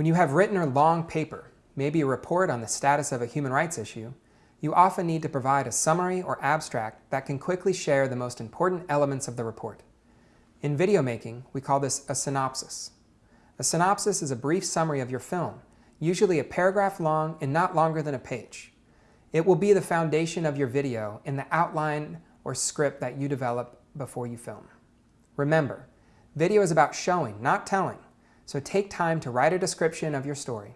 When you have written a long paper, maybe a report on the status of a human rights issue, you often need to provide a summary or abstract that can quickly share the most important elements of the report. In video making, we call this a synopsis. A synopsis is a brief summary of your film, usually a paragraph long and not longer than a page. It will be the foundation of your video in the outline or script that you develop before you film. Remember, video is about showing, not telling, so take time to write a description of your story.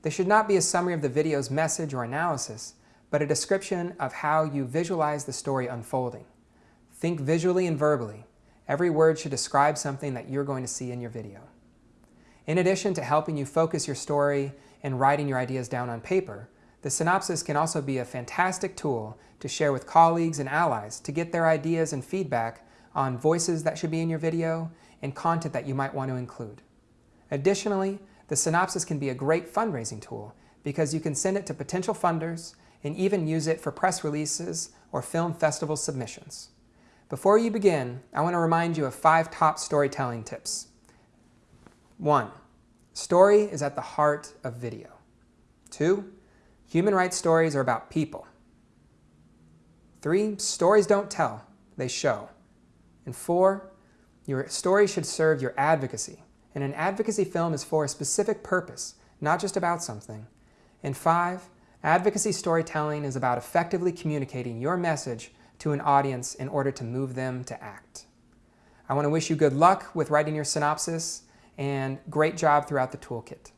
This should not be a summary of the video's message or analysis, but a description of how you visualize the story unfolding. Think visually and verbally. Every word should describe something that you're going to see in your video. In addition to helping you focus your story and writing your ideas down on paper, the synopsis can also be a fantastic tool to share with colleagues and allies to get their ideas and feedback on voices that should be in your video and content that you might want to include. Additionally, the synopsis can be a great fundraising tool because you can send it to potential funders and even use it for press releases or film festival submissions. Before you begin, I want to remind you of five top storytelling tips. One, story is at the heart of video. Two, human rights stories are about people. Three, stories don't tell, they show. And four, your story should serve your advocacy. And an advocacy film is for a specific purpose, not just about something. And five, Advocacy storytelling is about effectively communicating your message to an audience in order to move them to act. I want to wish you good luck with writing your synopsis and great job throughout the toolkit.